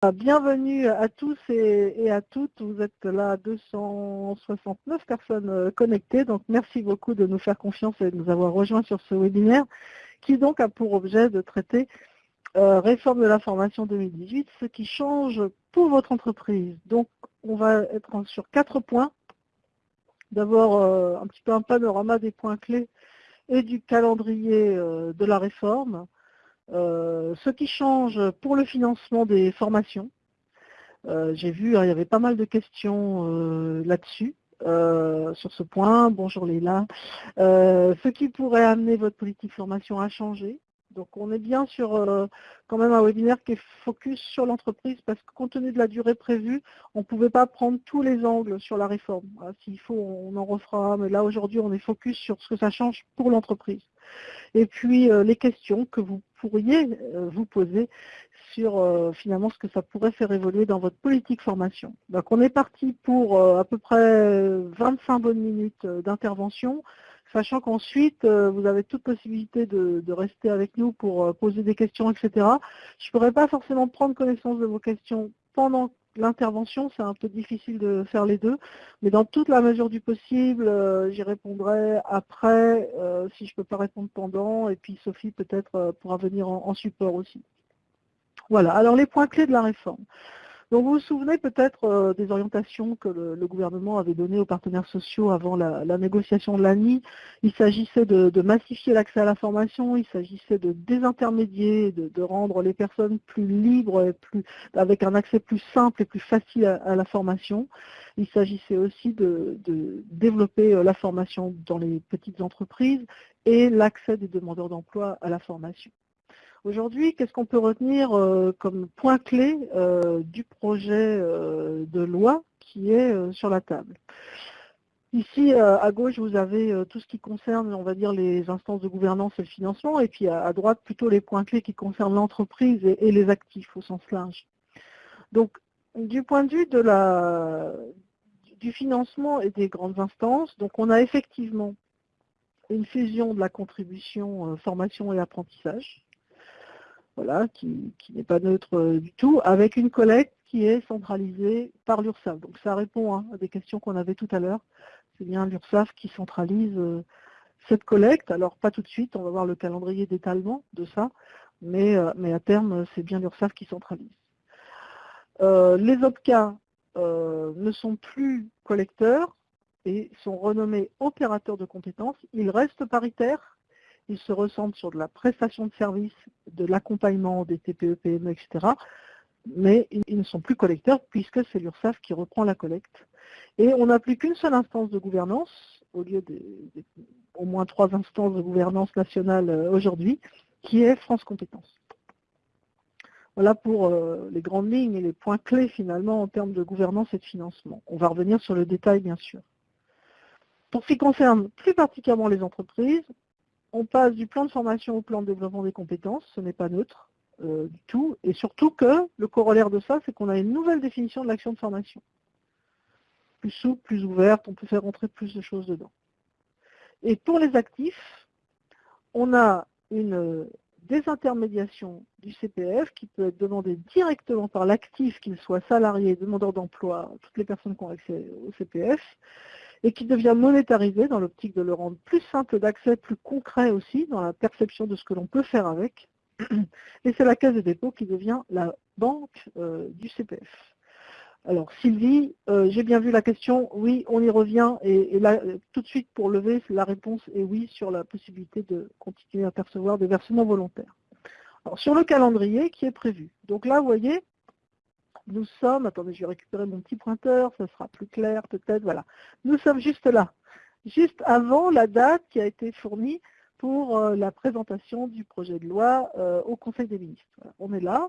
Bienvenue à tous et, à toutes. Vous êtes là 269 personnes euh, connectées. Donc merci beaucoup de nous faire confiance et de nous avoir rejoints sur ce webinaire qui donc a pour objet de traiter euh, réforme de la formation 2018, ce qui change pour votre entreprise. Donc on va être sur quatre points. D'abord euh, un petit peu un panorama des points clés et du calendrier de la réforme. Euh, ce qui change pour le financement des formations, euh, j'ai vu, hein, il y avait pas mal de questions euh, là-dessus. sur ce point, bonjour Léla. ce qui pourrait amener votre politique formation à changer, donc on est bien sur quand même un webinaire qui est focus sur l'entreprise parce que compte tenu de la durée prévue, on ne pouvait pas prendre tous les angles sur la réforme. S'il faut, on en refera, mais là aujourd'hui on est focus sur ce que ça change pour l'entreprise. Et puis les questions que vous pourriez euh, vous poser sur finalement ce que ça pourrait faire évoluer dans votre politique formation. Donc on est parti pour à peu près 25 bonnes minutes d'intervention sachant qu'ensuite, euh, vous avez toute possibilité de, rester avec nous pour euh, poser des questions, etc. Je ne pourrais pas forcément prendre connaissance de vos questions pendant l'intervention, c'est un peu difficile de faire les deux, mais dans toute la mesure du possible, euh, j'y répondrai après, si je ne peux pas répondre pendant, et puis Sophie peut-être pourra venir en support aussi. Voilà, alors les points clés de la réforme. Donc vous vous souvenez peut-être euh, des orientations que le, gouvernement avait données aux partenaires sociaux avant la, négociation de l'ANI? Il s'agissait de, massifier l'accès à la formation, il s'agissait de désintermédier, de, rendre les personnes plus libres, avec un accès plus simple et plus facile à, la formation. Il s'agissait aussi de, de développer euh, la formation dans les petites entreprises et l'accès des demandeurs d'emploi à la formation. Aujourd'hui, qu'est-ce qu'on peut retenir euh, comme point clé euh, du projet euh, de loi qui est sur la table? Ici, à gauche, vous avez tout ce qui concerne, on va dire, les instances de gouvernance et le financement, et puis à, droite, plutôt les points clés qui concernent l'entreprise et, les actifs au sens large. Donc, du point de vue du financement et des grandes instances, donc on a effectivement une fusion de la contribution formation et apprentissage, voilà, qui, n'est pas neutre euh, du tout, avec une collecte qui est centralisée par l'URSSAF. Donc ça répond hein, à des questions qu'on avait tout à l'heure. C'est bien l'URSSAF qui centralise euh, cette collecte. Alors pas tout de suite, on va voir le calendrier d'étalement de ça, mais, euh, mais à terme, c'est bien l'URSSAF qui centralise. les OPCA ne sont plus collecteurs et sont renommés opérateurs de compétences. Ils restent paritaires ils se ressentent sur de la prestation de services, de l'accompagnement des TPE, PME, etc. Mais ils ne sont plus collecteurs puisque c'est l'URSSAF qui reprend la collecte. Et on n'a plus qu'une seule instance de gouvernance, au lieu d'au moins trois instances de gouvernance nationale euh, aujourd'hui, qui est France Compétences. Voilà pour euh, les grandes lignes et les points clés finalement en termes de gouvernance et de financement. On va revenir sur le détail bien sûr. Pour ce qui concerne plus particulièrement les entreprises, on passe du plan de formation au plan de développement des compétences, ce n'est pas neutre euh, du tout, et surtout que le corollaire de ça, c'est qu'on a une nouvelle définition de l'action de formation. Plus souple, plus ouverte, on peut faire rentrer plus de choses dedans. Et pour les actifs, on a une désintermédiation du CPF qui peut être demandée directement par l'actif, qu'il soit salarié, demandeur d'emploi, toutes les personnes qui ont accès au CPF, et qui devient monétarisé dans l'optique de le rendre plus simple d'accès, plus concret aussi dans la perception de ce que l'on peut faire avec. Et c'est la Caisse de dépôt qui devient la banque euh, du CPF. Alors Sylvie, euh, j'ai bien vu la question, oui, on y revient, et, là, tout de suite pour lever, la réponse est oui sur la possibilité de continuer à percevoir des versements volontaires. Alors sur le calendrier qui est prévu. Donc là, vous voyez, nous sommes, attendez, je vais récupérer mon petit pointeur, ça sera plus clair peut-être, voilà. Nous sommes juste là, juste avant la date qui a été fournie pour euh, la présentation du projet de loi euh, au Conseil des ministres. on est là,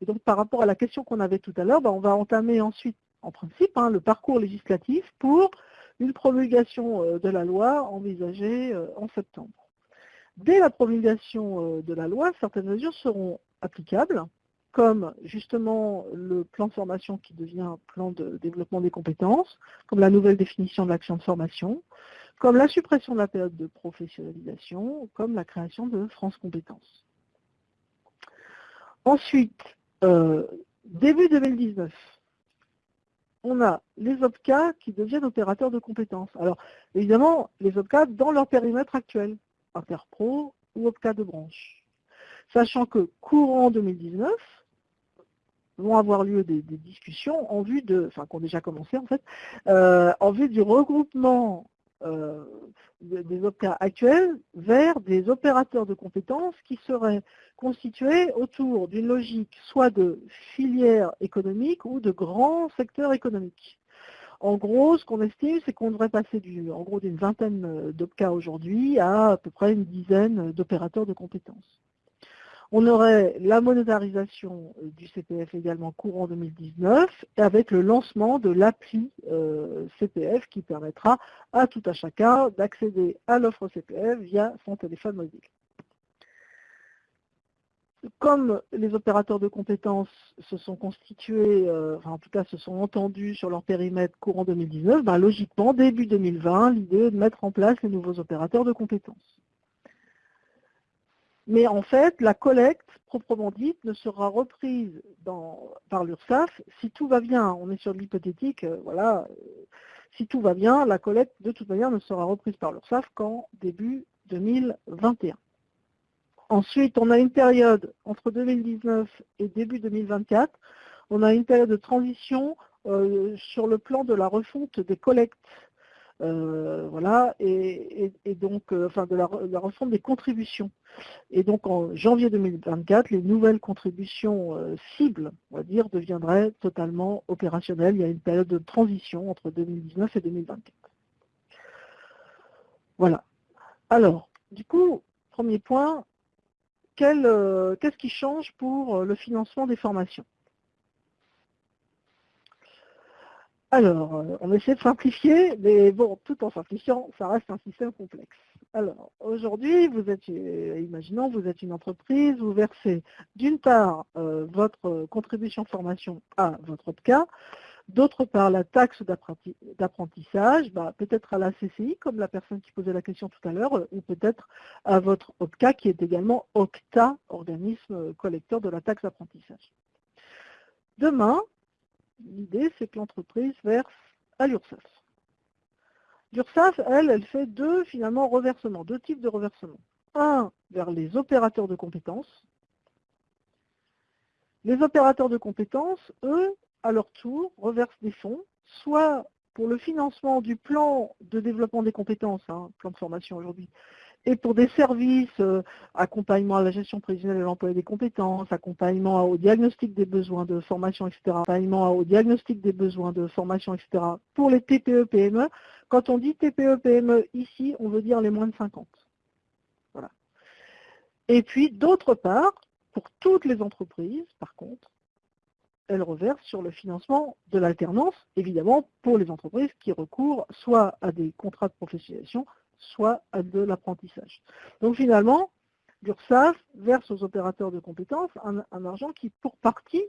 et donc par rapport à la question qu'on avait tout à l'heure, ben, on va entamer ensuite, en principe, hein, le parcours législatif pour une promulgation euh, de la loi envisagée en septembre. Dès la promulgation de la loi, certaines mesures seront applicables, comme justement le plan de formation qui devient un plan de développement des compétences, comme la nouvelle définition de l'action de formation, comme la suppression de la période de professionnalisation, comme la création de France Compétences. Ensuite, euh, début 2019, on a les OPCA qui deviennent opérateurs de compétences. Alors, évidemment, les OPCA dans leur périmètre actuel, Interpro ou OPCA de branche. Sachant que courant 2019, vont avoir lieu des, discussions en vue de, enfin qui ont déjà commencé en fait, euh, en vue du regroupement euh, des OPCA actuels vers des opérateurs de compétences qui seraient constitués autour d'une logique soit de filière économique ou de grands secteurs économiques. En gros, ce qu'on estime, c'est qu'on devrait passer du, d'une vingtaine d'OPCA aujourd'hui à à peu près une dizaine d'opérateurs de compétences. On aurait la monétarisation euh, du CPF également courant 2019 avec le lancement de l'appli euh, CPF qui permettra à tout à chacun d'accéder à l'offre CPF via son téléphone mobile. Comme les opérateurs de compétences se sont constitués, euh, enfin en tout cas se sont entendus sur leur périmètre courant 2019, ben, logiquement, début 2020, l'idée est de mettre en place les nouveaux opérateurs de compétences. Mais en fait, la collecte, proprement dite, ne sera reprise par l'URSSAF si tout va bien. On est sur l'hypothétique, euh, voilà, euh, si tout va bien, la collecte de toute manière ne sera reprise par l'URSSAF qu'en début 2021. Ensuite, on a une période entre 2019 et début 2024, on a une période de transition euh, sur le plan de la refonte des collectes euh, voilà, et, donc, euh, enfin, de la, refonte des contributions. Et donc, en janvier 2024, les nouvelles contributions euh, cibles, on va dire, deviendraient totalement opérationnelles. Il y a une période de transition entre 2019 et 2024. Voilà. Alors, du coup, premier point, qu'est-ce qui change pour le financement des formations? Alors, euh, on essaie de simplifier, mais bon, tout en simplifiant, ça reste un système complexe. Alors, aujourd'hui, vous êtes, euh, imaginons, vous êtes une entreprise, vous versez d'une part euh, votre contribution formation à votre OPCA, d'autre part la taxe d'apprentissage, bah, peut-être à la CCI, comme la personne qui posait la question tout à l'heure, ou peut-être à votre OPCA qui est également OCTA, organisme collecteur de la taxe d'apprentissage. Demain, l'idée, c'est que l'entreprise verse à l'URSSAF. L'URSSAF, elle, elle fait deux, finalement, reversements, deux types de reversements. Un vers les opérateurs de compétences. Les opérateurs de compétences, eux, à leur tour, reversent des fonds, soit pour le financement du plan de développement des compétences, hein, plan de formation aujourd'hui, et pour des services, euh, accompagnement à la gestion prévisionnelle de l'emploi et des compétences, accompagnement au diagnostic des besoins de formation, etc., accompagnement au diagnostic des besoins de formation, etc., pour les TPE-PME. Quand on dit TPE-PME ici, on veut dire les moins de 50. Voilà. Et puis, d'autre part, pour toutes les entreprises, par contre, elles reversent sur le financement de l'alternance, évidemment, pour les entreprises qui recourent soit à des contrats de professionnalisation, soit à de l'apprentissage. Donc finalement, l'URSSAF verse aux opérateurs de compétences un, argent qui, pour partie,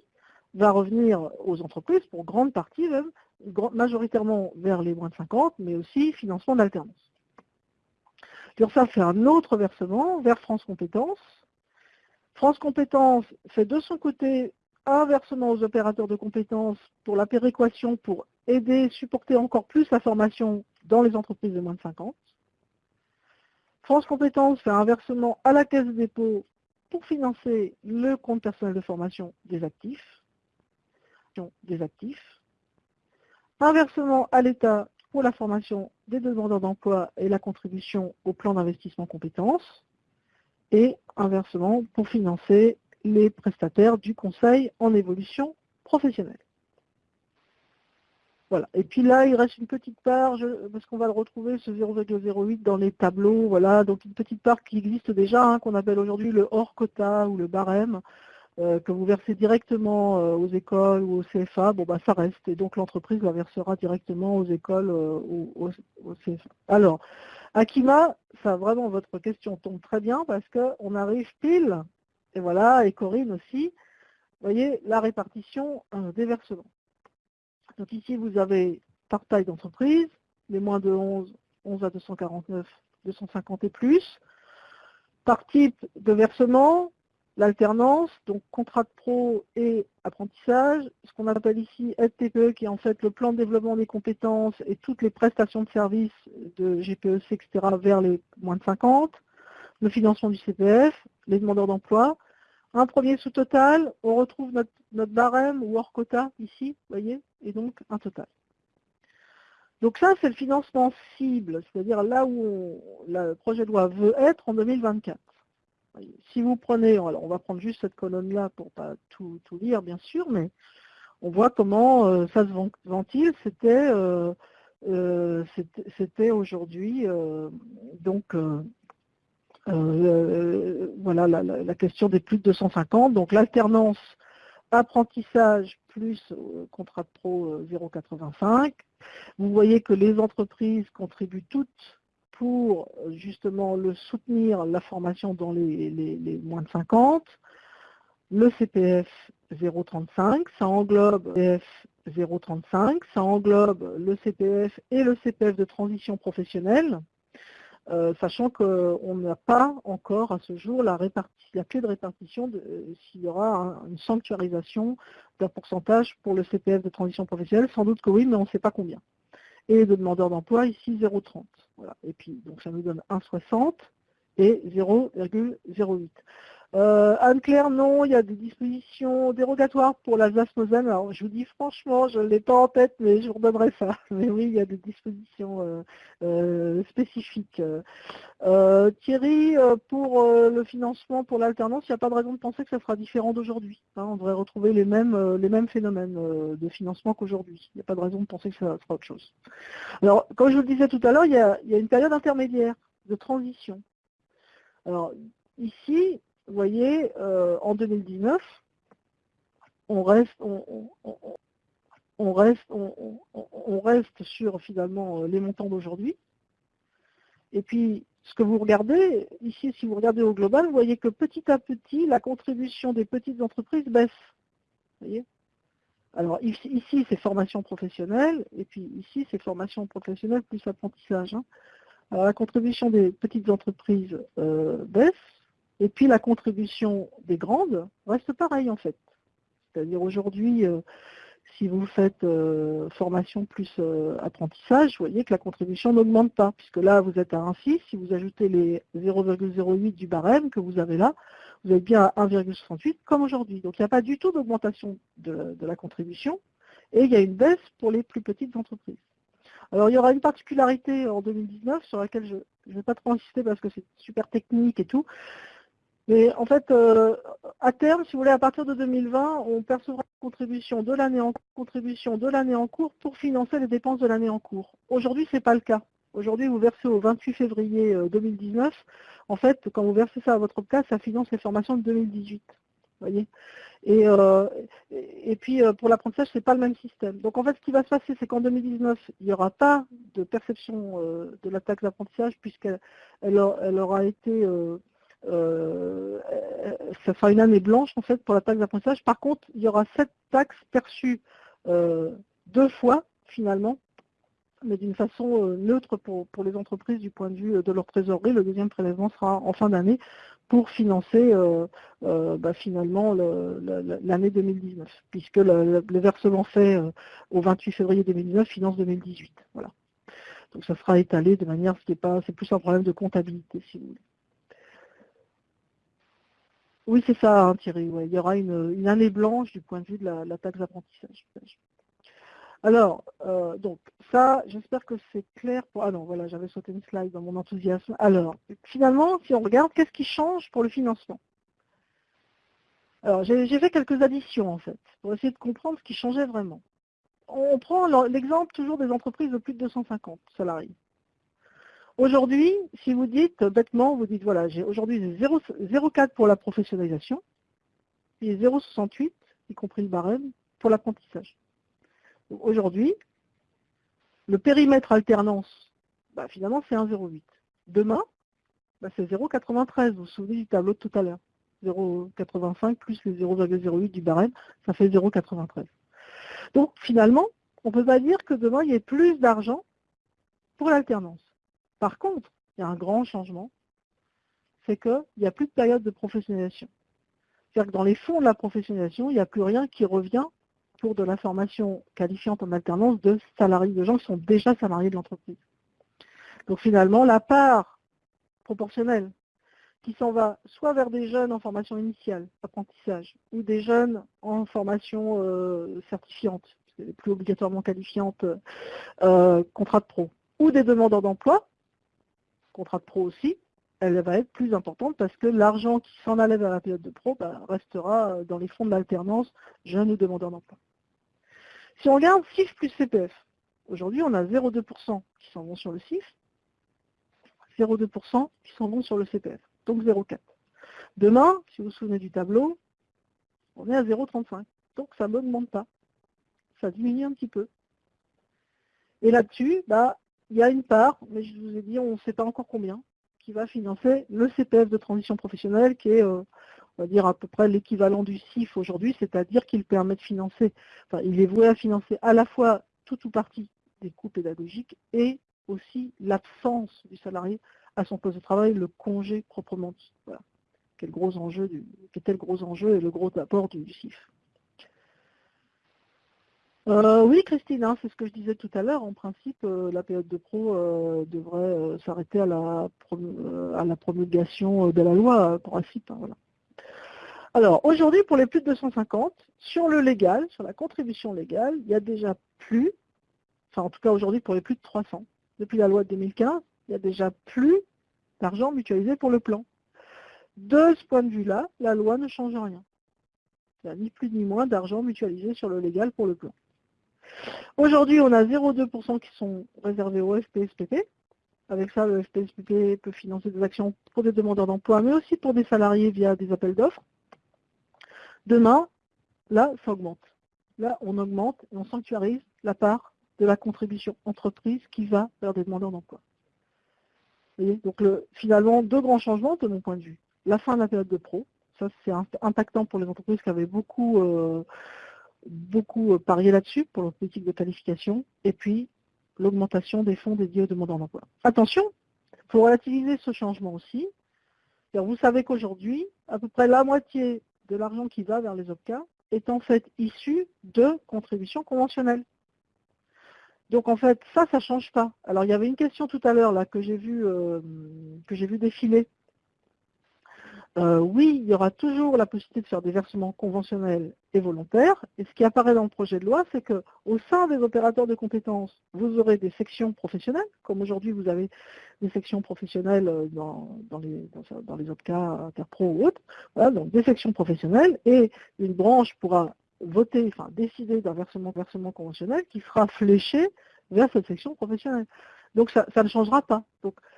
va revenir aux entreprises, pour grande partie même, majoritairement vers les moins de 50, mais aussi financement d'alternance. L'URSSAF fait un autre versement vers France Compétences. France Compétences fait de son côté un versement aux opérateurs de compétences pour la péréquation, pour aider, supporter encore plus la formation dans les entreprises de moins de 50. France Compétences fait un versement à la caisse de dépôt pour financer le compte personnel de formation des actifs. Des actifs. Un versement à l'État pour la formation des demandeurs d'emploi et la contribution au plan d'investissement compétences. Et un versement pour financer les prestataires du conseil en évolution professionnelle. Voilà. Et puis là, il reste une petite part, parce qu'on va le retrouver, ce 0,08 dans les tableaux, voilà, donc une petite part qui existe déjà, hein, qu'on appelle aujourd'hui le hors quota ou le barème, euh, que vous versez directement euh, aux écoles ou au CFA, bon bah ça reste, et donc l'entreprise la versera directement aux écoles euh, ou au, CFA. Alors, Akima, ça vraiment votre question tombe très bien parce qu'on arrive pile, et voilà, et Corinne aussi, vous voyez la répartition des versements. Donc ici, vous avez par taille d'entreprise, les moins de 11, 11 à 249, 250 et plus. Par type de versement, l'alternance, donc contrat de pro et apprentissage, ce qu'on appelle ici aide qui est en fait le plan de développement des compétences et toutes les prestations de services de GPEC, etc. vers les moins de 50, le financement du CPF, les demandeurs d'emploi. Un premier sous-total, on retrouve notre, barème ou hors quota ici, voyez, et donc un total. Donc ça, c'est le financement cible, c'est-à-dire là où le projet de loi veut être en 2024. Si vous prenez, alors on va prendre juste cette colonne-là pour ne pas tout, lire bien sûr, mais on voit comment euh, ça se ventile. C'était euh, euh, aujourd'hui donc voilà la, question des plus de 250. Donc l'alternance apprentissage plus contrat de pro 0,85. Vous voyez que les entreprises contribuent toutes pour justement le soutenir la formation dans les, moins de 50, le CPF 0,35, ça englobe le CPF 0,35, ça englobe le CPF et le CPF de transition professionnelle, euh, sachant qu'on n'a pas encore à ce jour la, clé de répartition de euh, s'il y aura une sanctuarisation d'un pourcentage pour le CPF de transition professionnelle, sans doute que oui, mais on ne sait pas combien et de demandeurs d'emploi, ici 0,30. Voilà. Et puis, donc ça nous donne 1,60 et 0,08. Euh, Anne-Claire, non, il y a des dispositions dérogatoires pour l'Alsace-Moselle. Alors, je vous dis franchement, je ne l'ai pas en tête, mais je vous redonnerai ça. Mais oui, il y a des dispositions euh, euh, spécifiques. Thierry, pour le financement, pour l'alternance, il n'y a pas de raison de penser que ça sera différent d'aujourd'hui. Hein. on devrait retrouver les mêmes, phénomènes de financement qu'aujourd'hui. Il n'y a pas de raison de penser que ça sera autre chose. Alors, comme je vous le disais tout à l'heure, il y a une période intermédiaire de transition. Alors, ici, vous voyez, euh, en 2019, on reste, sur finalement euh, les montants d'aujourd'hui. Et puis, ce que vous regardez, ici, si vous regardez au global, vous voyez que petit à petit, la contribution des petites entreprises baisse. Alors ici, c'est formation professionnelle, et puis ici, c'est formation professionnelle plus apprentissage. Hein. Alors la contribution des petites entreprises euh, baisse, et puis la contribution des grandes reste pareille en fait. C'est-à-dire aujourd'hui, euh, si vous faites euh, formation plus euh, apprentissage, vous voyez que la contribution n'augmente pas, puisque là vous êtes à 1,6, si vous ajoutez les 0,08 du barème que vous avez là, vous êtes bien à 1,68 comme aujourd'hui. Donc il n'y a pas du tout d'augmentation de, la contribution, et il y a une baisse pour les plus petites entreprises. Alors il y aura une particularité en 2019 sur laquelle je ne vais pas trop insister parce que c'est super technique et tout, mais en fait, euh, à terme, si vous voulez, à partir de 2020, on percevra une contribution de l'année en, contribution de l'année en cours pour financer les dépenses de l'année en cours. Aujourd'hui, ce n'est pas le cas. Aujourd'hui, vous versez au 28 février 2019. Euh, en fait, quand vous versez ça à votre cas, ça finance les formations de 2018. Voyez? Et, euh, et, puis pour l'apprentissage, ce n'est pas le même système. Donc en fait, ce qui va se passer, c'est qu'en 2019, il n'y aura pas de perception de la taxe d'apprentissage puisqu'elle elle, aura été ça sera une année blanche en fait pour la taxe d'apprentissage. Par contre, il y aura cette taxe perçue euh, deux fois finalement, mais d'une façon euh, neutre pour, les entreprises du point de vue de leur trésorerie. Le deuxième prélèvement sera en fin d'année pour financer bah, finalement l'année 2019, puisque le, versement fait au 28 février 2019 finance 2018. Voilà. Donc ça sera étalé de manière, ce qui est pas, c'est plus un problème de comptabilité si vous voulez. Oui, c'est ça, hein, Thierry. Il y aura une, année blanche du point de vue de la, taxe d'apprentissage. Alors, euh, donc, ça, j'espère que c'est clair pour... Ah non, voilà, j'avais sauté une slide dans mon enthousiasme. Alors, finalement, si on regarde, qu'est-ce qui change pour le financement? Alors, j'ai fait quelques additions, en fait, pour essayer de comprendre ce qui changeait vraiment. On prend l'exemple toujours des entreprises de plus de 250 salariés. Aujourd'hui, si vous dites bêtement, vous dites voilà, j'ai aujourd'hui 0,4 pour la professionnalisation et 0,68, y compris le barème, pour l'apprentissage. Aujourd'hui, le périmètre alternance, bah, finalement c'est 1,08. Demain, bah, c'est 0,93, vous vous souvenez du tableau de tout à l'heure? 0,85 plus les 0,08 du barème, ça fait 0,93. Donc finalement, on ne peut pas dire que demain il y ait plus d'argent pour l'alternance. Par contre, il y a un grand changement, c'est qu'il n'y a plus de période de professionnalisation. C'est-à-dire que dans les fonds de la professionnalisation, il n'y a plus rien qui revient pour de la formation qualifiante en alternance de salariés, de gens qui sont déjà salariés de l'entreprise. Donc finalement, la part proportionnelle qui s'en va soit vers des jeunes en formation initiale, apprentissage, ou des jeunes en formation euh, certifiante, plus obligatoirement qualifiante, euh, contrat de pro, ou des demandeurs d'emploi, contrat de pro aussi, elle va être plus importante parce que l'argent qui s'en allait vers la période de pro bah, restera dans les fonds de l'alternance jeunes ou demandeurs d'emploi. Si on regarde CIF plus CPF, aujourd'hui on a 0,2% qui s'en vont sur le CIF, 0,2% qui s'en vont sur le CPF donc 0,4. Demain, si vous vous souvenez du tableau, on est à 0,35. Donc ça ne m'augmente pas. Ça diminue un petit peu. Et là-dessus, bah, il y a une part, mais je vous ai dit, on ne sait pas encore combien, qui va financer le CPF de transition professionnelle, qui est, euh, on va dire, à peu près l'équivalent du CIF aujourd'hui, c'est-à-dire qu'il permet de financer, enfin, il est voué à financer à la fois tout ou partie des coûts pédagogiques et aussi l'absence du salarié à son poste de travail le congé proprement dit. Voilà. Quel gros enjeu le gros enjeu et le gros apport du, CIF. Euh, oui, Christine, hein, c'est ce que je disais tout à l'heure. En principe, euh, la période de pro euh, devrait s'arrêter à, la promulgation de la loi, principe. Hein, voilà. Alors, aujourd'hui, pour les plus de 250, sur le légal, sur la contribution légale, il y a déjà plus, enfin en tout cas aujourd'hui pour les plus de 300, depuis la loi de 2015, il n'y a déjà plus d'argent mutualisé pour le plan. De ce point de vue-là, la loi ne change rien. Il n'y a ni plus ni moins d'argent mutualisé sur le légal pour le plan. Aujourd'hui, on a 0,2% qui sont réservés au FPSPP. Avec ça, le FPSPP peut financer des actions pour des demandeurs d'emploi, mais aussi pour des salariés via des appels d'offres. Demain, là, ça augmente. Là, on augmente et on sanctuarise la part de la contribution entreprise qui va vers des demandeurs d'emploi. Donc finalement, deux grands changements de mon point de vue. La fin de la période de pro, ça c'est impactant pour les entreprises qui avaient beaucoup, euh, beaucoup euh, parié là-dessus pour leur politique de qualification, et puis l'augmentation des fonds dédiés aux demandeurs d'emploi. Attention, pour relativiser ce changement aussi, vous savez qu'aujourd'hui, à peu près la moitié de l'argent qui va vers les OPCA est en fait issu de contributions conventionnelles. Donc en fait, ça, ça ne change pas. Alors il y avait une question tout à l'heure que j'ai vu, euh, vu défiler. Euh, oui, il y aura toujours la possibilité de faire des versements conventionnels et volontaires. Et ce qui apparaît dans le projet de loi, c'est qu'au sein des opérateurs de compétences, vous aurez des sections professionnelles, comme aujourd'hui vous avez des sections professionnelles euh, dans, les, dans, les autres cas, interpro ou autres. Voilà, donc des sections professionnelles et une branche pourra voter, enfin décider d'un versement, conventionnel qui sera fléché vers cette section professionnelle. Donc ça, ne changera pas.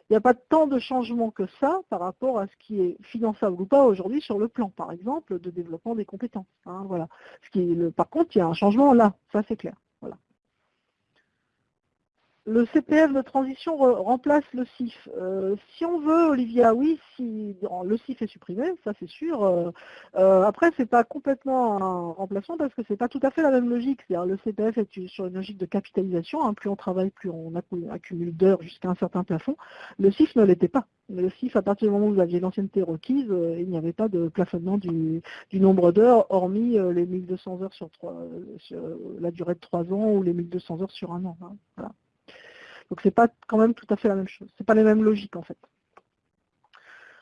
Il n'y a pas tant de changement que ça par rapport à ce qui est finançable ou pas aujourd'hui sur le plan, par exemple, de développement des compétences. Hein, voilà. Par contre, il y a un changement là, ça c'est clair. Le CPF de transition remplace le CIF. Euh, si on veut, Olivia, oui, si le CIF est supprimé, ça c'est sûr. Euh, euh, après, ce n'est pas complètement un remplacement parce que ce n'est pas tout à fait la même logique. C'est-à-dire le CPF est sur une logique de capitalisation. Hein. plus on travaille, plus on accumule d'heures jusqu'à un certain plafond. Le CIF ne l'était pas. Le CIF, à partir du moment où vous aviez l'ancienneté requise, il n'y avait pas de plafonnement du, nombre d'heures, hormis les 1200 heures sur, la durée de 3 ans ou les 1200 heures sur un an. Hein. Donc c'est pas quand même tout à fait la même chose. C'est pas les mêmes logiques en fait.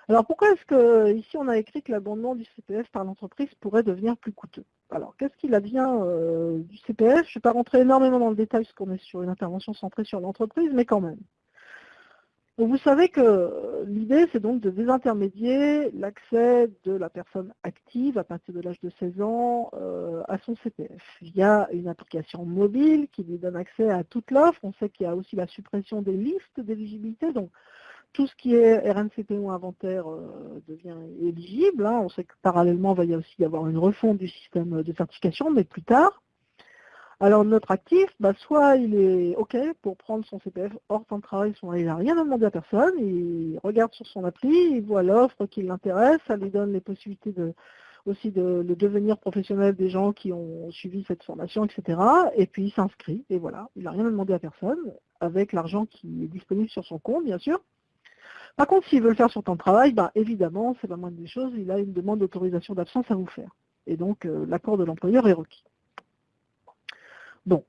Alors pourquoi est-ce que ici on a écrit que l'abondement du CPF par l'entreprise pourrait devenir plus coûteux? Alors qu'est-ce qu'il advient euh, du CPF Je ne vais pas rentrer énormément dans le détail parce qu'on est sur une intervention centrée sur l'entreprise, mais quand même vous savez que l'idée, c'est donc de désintermédier l'accès de la personne active à partir de l'âge de 16 ans euh, à son CPF. Il y a une application mobile qui lui donne accès à toute l'offre. On sait qu'il y a aussi la suppression des listes d'éligibilité. Donc, tout ce qui est RNCP ou inventaire euh, devient éligible. Hein. On sait que parallèlement, il va y aussi y avoir une refonte du système de certification, mais plus tard. Alors notre actif, bah, soit il est OK pour prendre son CPF hors temps de travail, soit il n'a rien à demander à personne, il regarde sur son appli, il voit l'offre qui l'intéresse, ça lui donne les possibilités aussi de, devenir professionnel des gens qui ont suivi cette formation, etc. Et puis il s'inscrit, et voilà, il n'a rien à demander à personne, avec l'argent qui est disponible sur son compte, bien sûr. Par contre, s'il veut le faire sur temps de travail, bah, évidemment, c'est la moindre des choses, il a une demande d'autorisation d'absence à vous faire. Et donc, euh, l'accord de l'employeur est requis. Bon.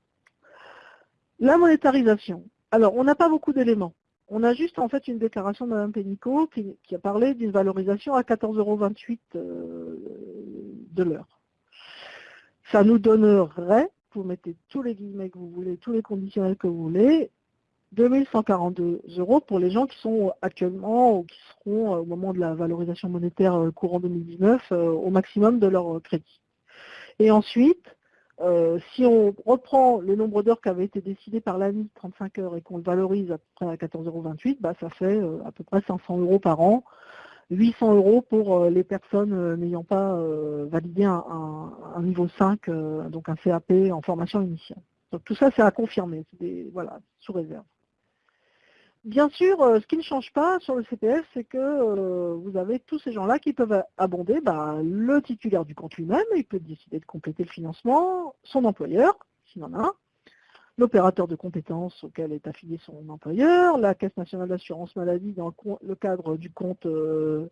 La monétarisation. Alors, on n'a pas beaucoup d'éléments. On a juste en fait une déclaration de Mme Pénicaud qui, a parlé d'une valorisation à 14,28 euros euh, de l'heure. Ça nous donnerait, vous mettez tous les guillemets que vous voulez, tous les conditionnels que vous voulez, 2142 euros pour les gens qui sont actuellement ou qui seront euh, au moment de la valorisation monétaire euh, courant 2019 au maximum de leur crédit. Et ensuite, euh, si on reprend le nombre d'heures qui avait été décidé par l'ANI, 35 heures, et qu'on le valorise à peu près à 14,28 euros, bah, ça fait euh, à peu près 500 euros par an, 800 euros pour euh, les personnes n'ayant pas validé un, niveau 5, donc un CAP en formation initiale. Donc tout ça, c'est à confirmer, c'est voilà, sous réserve. Bien sûr, euh, ce qui ne change pas sur le CPF, c'est que euh, vous avez tous ces gens-là qui peuvent abonder bah, le titulaire du compte lui-même, il peut décider de compléter le financement, son employeur, s'il en a un, l'opérateur de compétences auquel est affilié son employeur, la Caisse nationale d'assurance maladie dans le, cadre du compte euh,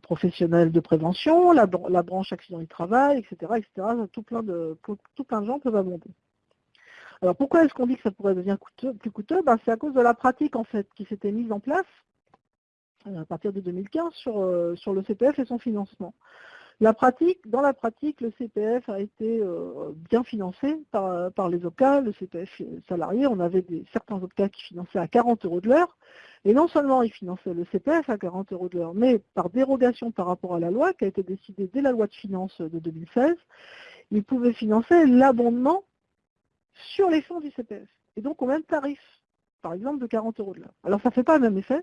professionnel de prévention, la, branche accident du travail, etc., etc. Tout plein de, tout plein de gens peuvent abonder. Alors pourquoi est-ce qu'on dit que ça pourrait devenir plus coûteux? Ben, C'est à cause de la pratique qui s'était mise en place euh, à partir de 2015 sur, euh, sur le CPF et son financement. La pratique, dans la pratique, le CPF a été euh, bien financé par, par, les OCA, le CPF salarié. On avait certains OCA qui finançaient à 40 euros de l'heure. Et non seulement ils finançaient le CPF à 40 euros de l'heure, mais par dérogation par rapport à la loi, qui a été décidée dès la loi de finances de 2016, ils pouvaient financer l'abondement sur les fonds du CPF. Et donc au même tarif, par exemple de 40 euros de l'heure. Alors ça ne fait pas le même effet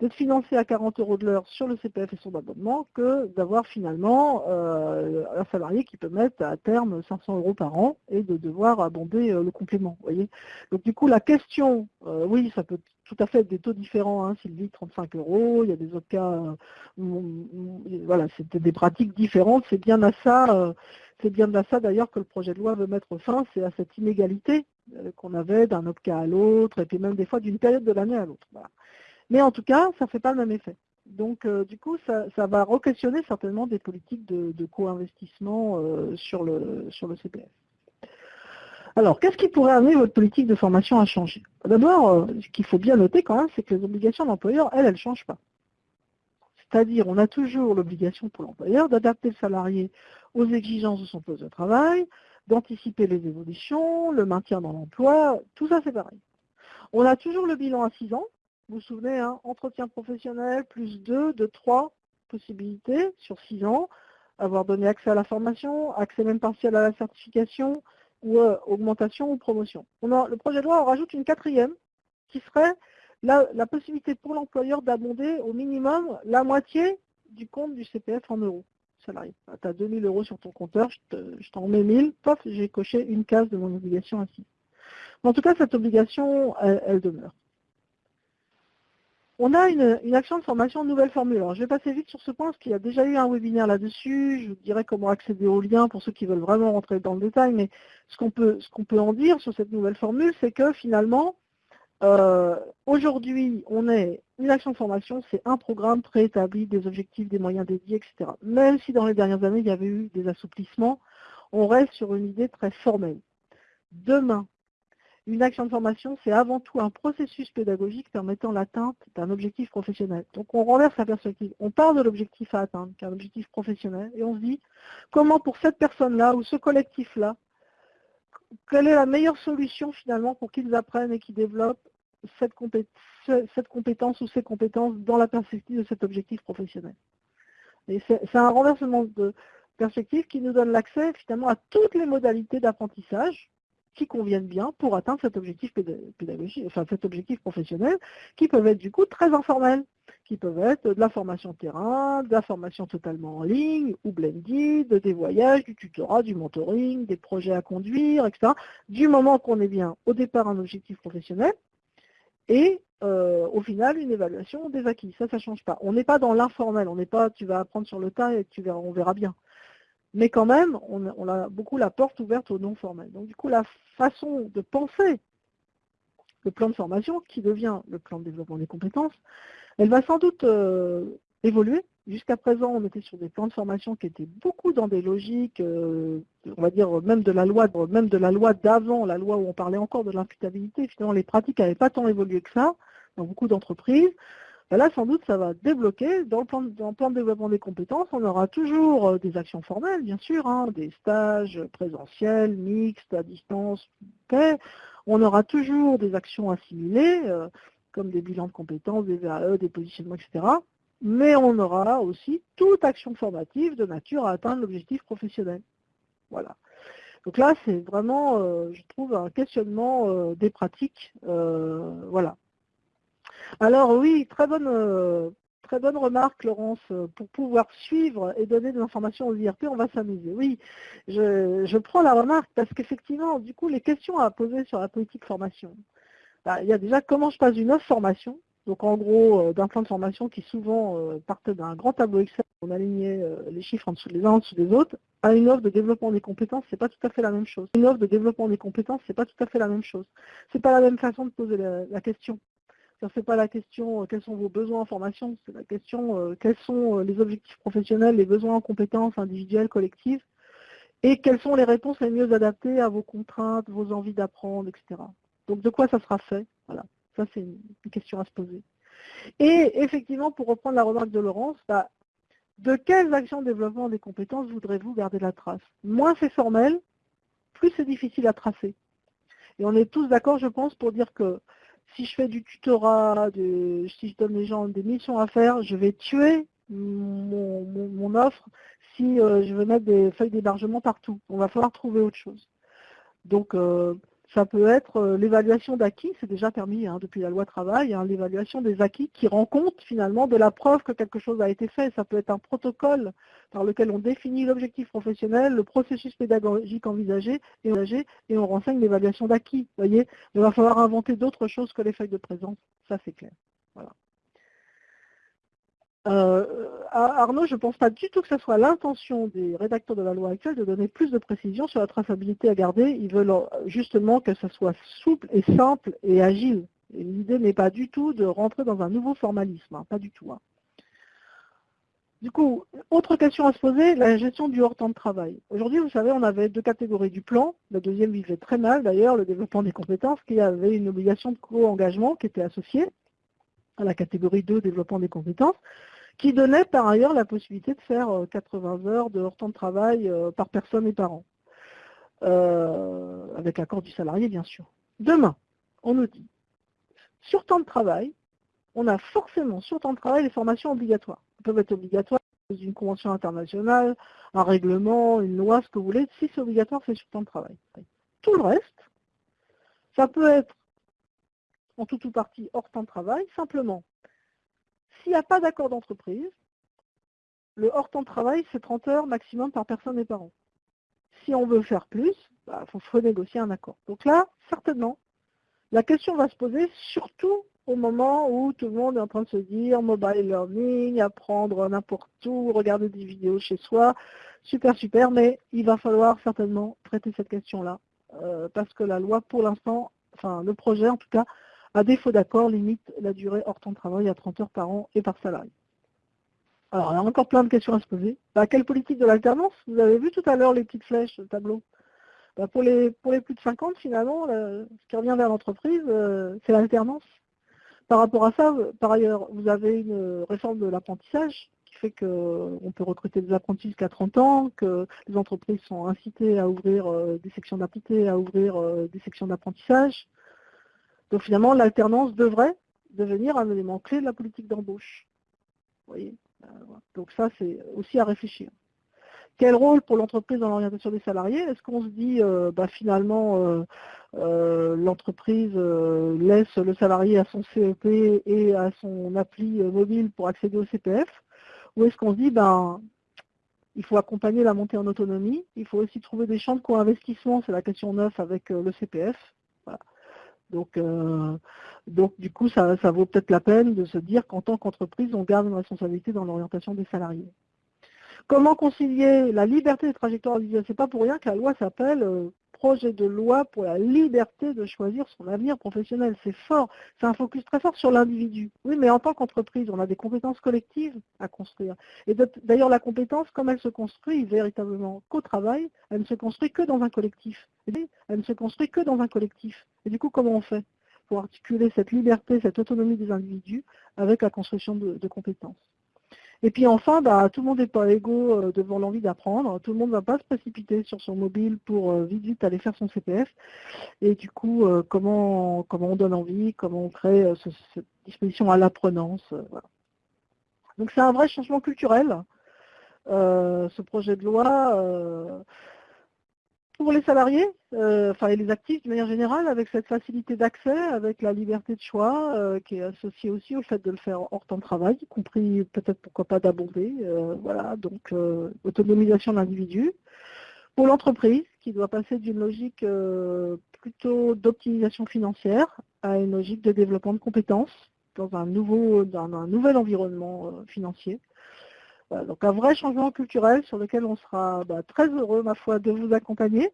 d'être financé à 40 euros de l'heure sur le CPF et son abonnement que d'avoir finalement euh, un salarié qui peut mettre à terme 500 euros par an et de devoir abonder euh, le complément. Voyez Donc du coup la question, euh, oui ça peut tout à fait être des taux différents, hein, Sylvie, 35 euros, il y a des autres cas, voilà, c'était des pratiques différentes, c'est bien à ça c'est bien de ça d'ailleurs que le projet de loi veut mettre fin, c'est à cette inégalité qu'on avait d'un cas à l'autre, et puis même des fois d'une période de l'année à l'autre. Mais en tout cas, ça ne fait pas le même effet. Donc euh, du coup, ça, va re-questionner certainement des politiques de, co-investissement euh, sur, le, sur le CPF. Alors, qu'est-ce qui pourrait amener votre politique de formation à changer? D'abord, ce qu'il faut bien noter quand même, c'est que les obligations d'employeur, elles, elles ne changent pas. C'est-à-dire, on a toujours l'obligation pour l'employeur d'adapter le salarié aux exigences de son poste de travail, d'anticiper les évolutions, le maintien dans l'emploi, tout ça c'est pareil. On a toujours le bilan à 6 ans, vous vous souvenez, hein, entretien professionnel, plus 2, de 3 possibilités sur 6 ans, avoir donné accès à la formation, accès même partiel à la certification, ou euh, augmentation ou promotion. le projet de loi en rajoute une quatrième, qui serait la, possibilité pour l'employeur d'abonder au minimum la moitié du compte du CPF en euros salarié. Tu as 2000 euros sur ton compteur, je t'en mets 1000, pof, j'ai coché une case de mon obligation ainsi. En tout cas, cette obligation, elle, demeure. On a une, action de formation nouvelle formule. Alors, je vais passer vite sur ce point, parce qu'il y a déjà eu un webinaire là-dessus. Je vous dirai comment accéder au lien pour ceux qui veulent vraiment rentrer dans le détail. Mais ce qu'on peut, en dire sur cette nouvelle formule, c'est que finalement, euh, aujourd'hui, on est une action de formation, c'est un programme préétabli, des objectifs, des moyens dédiés, etc. Même si dans les dernières années, il y avait eu des assouplissements, on reste sur une idée très formelle. Demain, une action de formation, c'est avant tout un processus pédagogique permettant l'atteinte d'un objectif professionnel. Donc on renverse la perspective. On part de l'objectif à atteindre, qui est un objectif professionnel, et on se dit comment pour cette personne-là ou ce collectif-là, quelle est la meilleure solution finalement pour qu'ils apprennent et qu'ils développent cette, compétence ou ces compétences dans la perspective de cet objectif professionnel? Et c'est un renversement de perspective qui nous donne l'accès finalement à toutes les modalités d'apprentissage qui conviennent bien pour atteindre cet objectif pédagogique, enfin cet objectif professionnel, qui peuvent être du coup très informels, qui peuvent être de la formation terrain, de la formation totalement en ligne, ou blended, des voyages, du tutorat, du mentoring, des projets à conduire, etc. Du moment qu'on est bien au départ un objectif professionnel, et euh, au final une évaluation des acquis. Ça, ça ne change pas. On n'est pas dans l'informel, on n'est pas tu vas apprendre sur le tas et tu verras, on verra bien. Mais quand même, on, a beaucoup la porte ouverte au non formel. Donc du coup, la façon de penser le plan de formation qui devient le plan de développement des compétences, elle va sans doute évoluer. Jusqu'à présent, on était sur des plans de formation qui étaient beaucoup dans des logiques, on va dire même de la loi, même de la loi d'avant, la loi où on parlait encore de l'imputabilité. Finalement, les pratiques n'avaient pas tant évolué que ça dans beaucoup d'entreprises. Ben là, sans doute, ça va débloquer. Dans le, plan, de développement des compétences, on aura toujours euh, des actions formelles, bien sûr, hein, des stages présentiels, mixtes, à distance, On aura toujours des actions assimilées, euh, comme des bilans de compétences, des VAE, des positionnements, etc. Mais on aura aussi toute action formative de nature à atteindre l'objectif professionnel. Voilà. Donc là, c'est vraiment, euh, je trouve, un questionnement des pratiques. voilà. Alors oui, très bonne, euh, remarque, Laurence. Pour pouvoir suivre et donner des informations aux IRP, on va s'amuser. Oui, je, prends la remarque parce qu'effectivement, du coup, les questions à poser sur la politique formation. Bah, il y a déjà comment je passe une offre formation, donc en gros euh, d'un plan de formation qui souvent euh, partait d'un grand tableau Excel, on alignait les chiffres en dessous les uns en dessous des autres, à une offre de développement des compétences, c'est pas tout à fait la même chose. Une offre de développement des compétences, c'est pas tout à fait la même chose. C'est pas la même façon de poser la question. Ce n'est pas la question euh, quels sont vos besoins en formation, c'est la question euh, quels sont euh, les objectifs professionnels, les besoins en compétences individuelles, collectives, et quelles sont les réponses les mieux adaptées à vos contraintes, vos envies d'apprendre, etc. Donc de quoi ça sera fait Voilà, ça c'est une, question à se poser. Et effectivement, pour reprendre la remarque de Laurence, bah, de quelles actions de développement des compétences voudrez-vous garder la trace? Moins c'est formel, plus c'est difficile à tracer. Et on est tous d'accord, je pense, pour dire que si je fais du tutorat, si je donne les gens des missions à faire, je vais tuer mon, offre si euh, je veux mettre des feuilles d'hébergement partout. On va falloir trouver autre chose. Euh, ça peut être euh, l'évaluation d'acquis, c'est déjà permis hein, depuis la loi travail, hein, l'évaluation des acquis qui rend compte finalement de la preuve que quelque chose a été fait. Ça peut être un protocole par lequel on définit l'objectif professionnel, le processus pédagogique envisagé et, et on renseigne l'évaluation d'acquis. Voyez, il va falloir inventer d'autres choses que les feuilles de présence, ça c'est clair. Voilà. Euh, Arnaud, je ne pense pas du tout que ce soit l'intention des rédacteurs de la loi actuelle de donner plus de précision sur la traçabilité à garder. Ils veulent euh, justement que ce soit souple et simple et agile. L'idée n'est pas du tout de rentrer dans un nouveau formalisme, hein, pas du tout. Hein. Du coup, autre question à se poser, la gestion du hors-temps de travail. Aujourd'hui, vous savez, on avait deux catégories du plan. La deuxième vivait très mal, d'ailleurs, le développement des compétences, qui avait une obligation de co-engagement qui était associée à la catégorie 2, développement des compétences, qui donnait par ailleurs la possibilité de faire 80 euh, heures de hors temps de travail euh, par personne et par an, euh, avec l'accord du salarié bien sûr. Demain, on nous dit, sur temps de travail, on a forcément sur temps de travail les formations obligatoires. Elles peuvent être obligatoires une convention internationale, un règlement, une loi, ce que vous voulez. Si c'est obligatoire, c'est sur temps de travail. Tout le reste, ça peut être en tout ou partie hors temps de travail, simplement s'il n'y a pas d'accord d'entreprise, le hors temps de travail, c'est 30 heures maximum par personne et par an. Si on veut faire plus, il bah, faut renégocier un accord. Donc là, certainement, la question va se poser surtout au moment où tout le monde est en train de se dire mobile learning, apprendre n'importe où, regarder des vidéos chez soi, super super, mais il va falloir certainement traiter cette question-là, euh, parce que la loi pour l'instant, enfin le projet en tout cas, à défaut d'accord, limite la durée hors temps de travail à 30 heures par an et par salarié. Alors, il y a encore plein de questions à se poser. Bah, quelle politique de l'alternance? Vous avez vu tout à l'heure les petites flèches, le tableau? Bah, pour, les, plus de 50, finalement, ce qui revient vers l'entreprise, euh, c'est l'alternance. Par rapport à ça, par ailleurs, vous avez une réforme de l'apprentissage qui fait qu'on peut recruter des apprentis jusqu'à 30 ans, que les entreprises sont incitées à ouvrir euh, des sections d'apprentissage, à ouvrir euh, des sections d'apprentissage. Donc finalement, l'alternance devrait devenir un élément clé de la politique d'embauche. euh, Donc ça, c'est aussi à réfléchir. Quel rôle pour l'entreprise dans l'orientation des salariés? Est-ce qu'on se dit, euh, bah, finalement, euh, l'entreprise laisse le salarié à son CEP et à son appli mobile pour accéder au CPF Ou est-ce qu'on se dit, ben, il faut accompagner la montée en autonomie, il faut aussi trouver des champs de co-investissement, c'est la question 9 avec le CPF. Donc, euh, donc du coup, ça, vaut peut-être la peine de se dire qu'en tant qu'entreprise, on garde une responsabilité dans l'orientation des salariés. Comment concilier la liberté des trajectoires individuelles? C'est pas pour rien que la loi s'appelle euh, projet de loi pour la liberté de choisir son avenir professionnel. C'est fort, c'est un focus très fort sur l'individu. Oui, mais en tant qu'entreprise, on a des compétences collectives à construire. Et d'ailleurs, la compétence, comme elle se construit véritablement qu'au travail, elle ne se construit que dans un collectif. Elle ne se construit que dans un collectif. Et du coup, comment on fait pour articuler cette liberté, cette autonomie des individus avec la construction de compétences? Et puis enfin, bah, tout le monde n'est pas égaux euh, devant l'envie d'apprendre. Tout le monde ne va pas se précipiter sur son mobile pour euh, vite vite aller faire son CPF. Et du coup, euh, comment, comment on donne envie, comment on crée cette disposition à l'apprenance. Donc c'est un vrai changement culturel, ce projet de loi pour les salariés, euh, enfin les actifs de manière générale, avec cette facilité d'accès, avec la liberté de choix euh, qui est associée aussi au fait de le faire hors temps de travail, y compris peut-être pourquoi pas d'abonder, euh, voilà, donc autonomisation de l'individu. Pour l'entreprise, qui doit passer d'une logique plutôt d'optimisation financière à une logique de développement de compétences dans un, nouveau, dans un nouvel environnement financier donc un vrai changement culturel sur lequel on sera bah, très heureux, ma foi, de vous accompagner.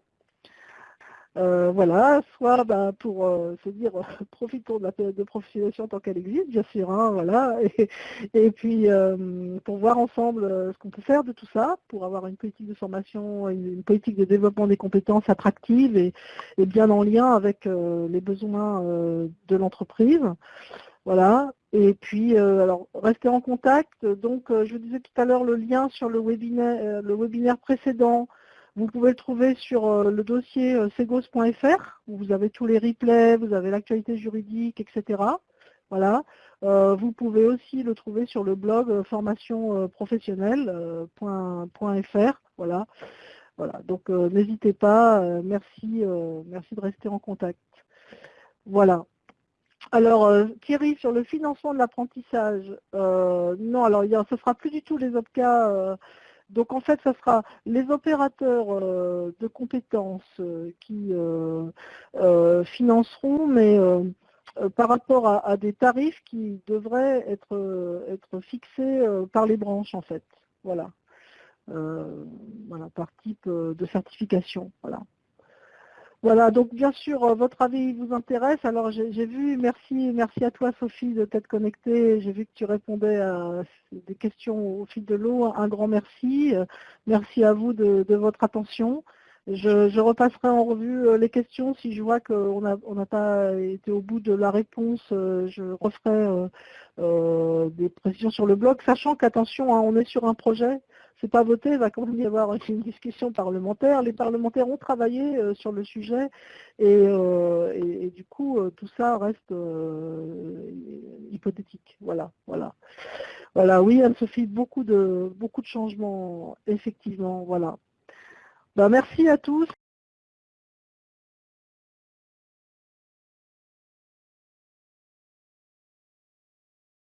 Euh, voilà, soit bah, pour euh, se dire profitons de la période de professionnalisation tant qu'elle existe, bien sûr, hein, voilà, et, puis euh, pour voir ensemble ce qu'on peut faire de tout ça, pour avoir une politique de formation, une, politique de développement des compétences attractives et, et bien en lien avec les besoins de l'entreprise. Voilà, et puis, euh, alors, restez en contact. Donc, euh, je vous disais tout à l'heure le lien sur le webinaire, euh, le webinaire précédent. Vous pouvez le trouver sur le dossier segos.fr, où vous avez tous les replays, vous avez l'actualité juridique, etc. Voilà. vous pouvez aussi le trouver sur le blog formationprofessionnelle.fr. voilà. Voilà. Donc, n'hésitez pas. merci, merci de rester en contact. Voilà. Alors, euh, Thierry, sur le financement de l'apprentissage, euh, non, alors ce ne sera plus du tout les OPCA. Euh, donc en fait, ce sera les opérateurs de compétences qui financeront, mais par rapport à, des tarifs qui devraient être, fixés par les branches en fait. Voilà. voilà, par type de certification. Voilà. Voilà, donc bien sûr, euh, votre avis vous intéresse. Alors j'ai vu, merci, merci à toi Sophie de t'être connectée. J'ai vu que tu répondais à des questions au fil de l'eau. Un grand merci. Euh, merci à vous de, votre attention. Je, repasserai en revue euh, les questions. Si je vois qu'on n'a pas été au bout de la réponse, je referai des précisions sur le blog, sachant qu'attention, hein, on est sur un projet c'est pas voté, il va quand même y avoir une discussion parlementaire. Les parlementaires ont travaillé euh, sur le sujet et, euh, du coup euh, tout ça reste hypothétique. Voilà, voilà. Voilà, oui, Anne-Sophie, beaucoup de beaucoup de changements, effectivement, voilà. Ben, merci à tous.